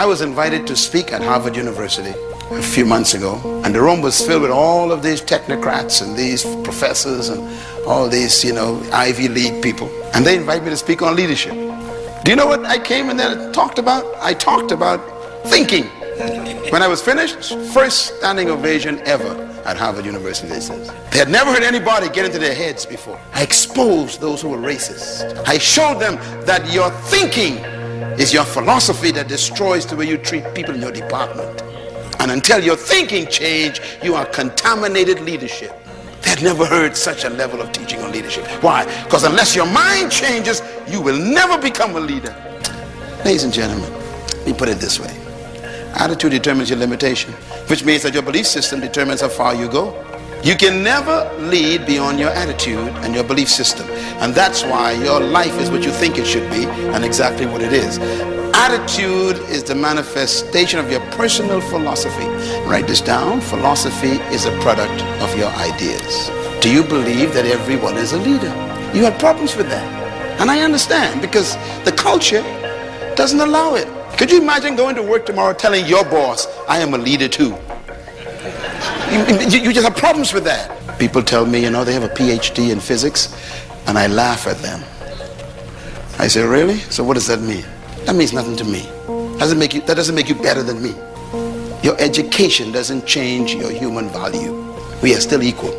I was invited to speak at Harvard University a few months ago, and the room was filled with all of these technocrats and these professors and all these, you know, Ivy League people. And they invited me to speak on leadership. Do you know what I came in there and talked about? I talked about thinking. When I was finished, first standing ovation ever at Harvard University, they said. They had never heard anybody get into their heads before. I exposed those who were racist. I showed them that your thinking is your philosophy that destroys the way you treat people in your department. And until your thinking change, you are contaminated leadership. They had never heard such a level of teaching on leadership. Why? Because unless your mind changes, you will never become a leader. Ladies and gentlemen, let me put it this way. Attitude determines your limitation, which means that your belief system determines how far you go. You can never lead beyond your attitude and your belief system. And that's why your life is what you think it should be and exactly what it is. Attitude is the manifestation of your personal philosophy. Write this down. Philosophy is a product of your ideas. Do you believe that everyone is a leader? You have problems with that. And I understand because the culture doesn't allow it. Could you imagine going to work tomorrow telling your boss, I am a leader too? You, you, just have problems with that. People tell me, you know, they have a PhD in physics, and I laugh at them. I say, really? So what does that mean? That means nothing to me. Doesn't make you, that doesn't make you better than me. Your education doesn't change your human value. We are still equal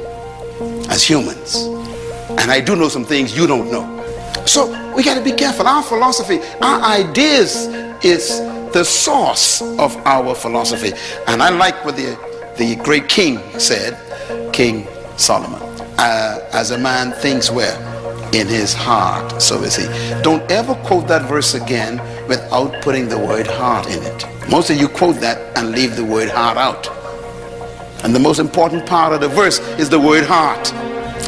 as humans. And I do know some things you don't know. So we got to be careful. Our philosophy, our ideas is the source of our philosophy. And I like what the the great king said, King Solomon, uh, as a man thinks where? In his heart, so is he. Don't ever quote that verse again without putting the word heart in it. Most of you quote that and leave the word heart out. And the most important part of the verse is the word heart.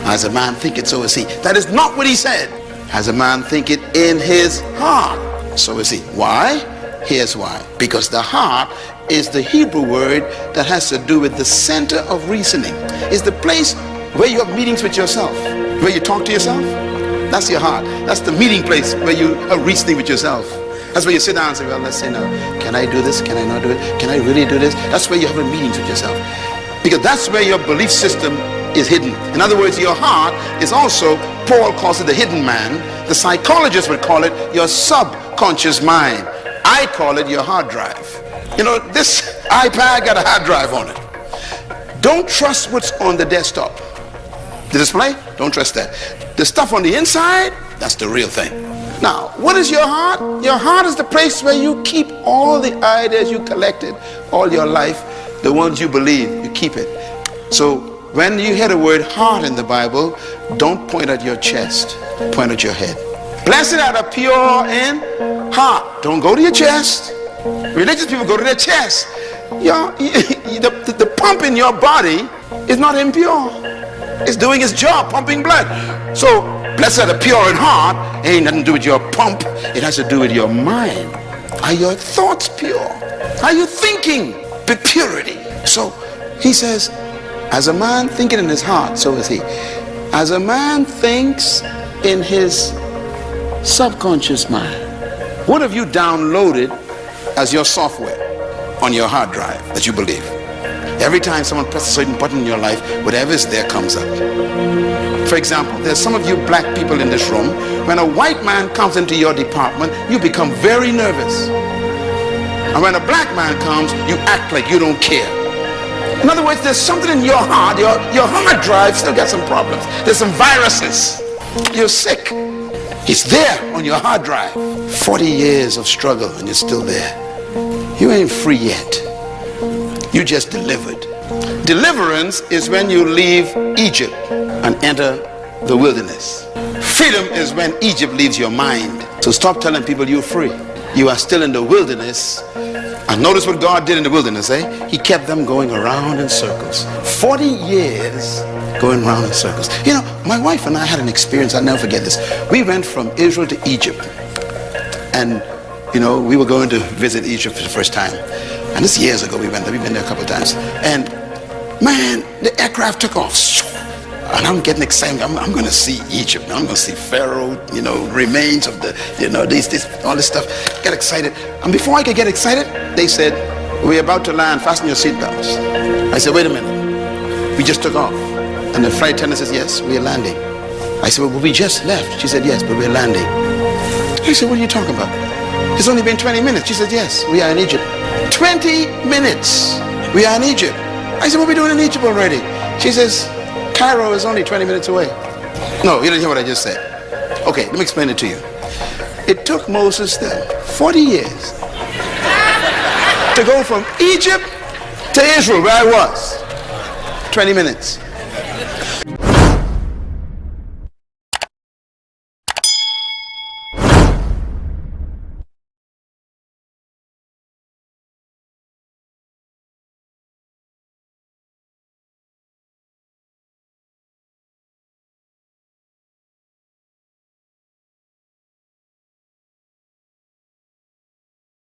As a man thinketh, so is he. That is not what he said. As a man thinketh in his heart, so is he. Why? Here's why. Because the heart is the Hebrew word that has to do with the center of reasoning. It's the place where you have meetings with yourself, where you talk to yourself. That's your heart. That's the meeting place where you are reasoning with yourself. That's where you sit down and say, well, let's say now, can I do this? Can I not do it? Can I really do this? That's where you have meetings with yourself. Because that's where your belief system is hidden. In other words, your heart is also, Paul calls it the hidden man. The psychologists would call it your subconscious mind. I call it your hard drive. You know, this iPad got a hard drive on it. Don't trust what's on the desktop. The display, don't trust that. The stuff on the inside, that's the real thing. Now, what is your heart? Your heart is the place where you keep all the ideas you collected all your life, the ones you believe, you keep it. So when you hear the word heart in the Bible, don't point at your chest, point at your head. Blessed are the pure in heart. Don't go to your chest. Religious people go to their chest. Your, the, the, the pump in your body is not impure. It's doing its job, pumping blood. So, blessed are the pure in heart. It ain't nothing to do with your pump. It has to do with your mind. Are your thoughts pure? Are you thinking with purity? So, he says, as a man thinking in his heart, so is he. As a man thinks in his subconscious mind. What have you downloaded as your software on your hard drive that you believe. Every time someone presses a certain button in your life, whatever is there comes up. For example, there's some of you black people in this room. When a white man comes into your department, you become very nervous. And when a black man comes, you act like you don't care. In other words, there's something in your heart, your, your hard drive still got some problems. There's some viruses. You're sick. It's there on your hard drive. 40 years of struggle and you're still there. You ain't free yet. You just delivered. Deliverance is when you leave Egypt and enter the wilderness. Freedom is when Egypt leaves your mind. So stop telling people you're free. You are still in the wilderness. And notice what God did in the wilderness, eh? He kept them going around in circles. 40 years going around in circles. You know, my wife and I had an experience, I'll never forget this. We went from Israel to Egypt. And you know, we were going to visit Egypt for the first time. And this years ago we went there. We've been there a couple of times. And man, the aircraft took off. And I'm getting excited. I'm, I'm going to see Egypt. I'm going to see Pharaoh, you know, remains of the, you know, this, this, all this stuff. Get excited. And before I could get excited, they said, we're about to land. Fasten your seatbelts. I said, wait a minute. We just took off. And the flight attendant says, yes, we're landing. I said, well, we just left. She said, yes, but we're landing. I said, what are you talking about? It's only been 20 minutes. She said, yes, we are in Egypt. 20 minutes. We are in Egypt. I said, what are we doing in Egypt already? She says, Cairo is only 20 minutes away. No, you didn't hear what I just said. Okay, let me explain it to you. It took Moses then 40 years to go from Egypt to Israel, where I was. 20 minutes.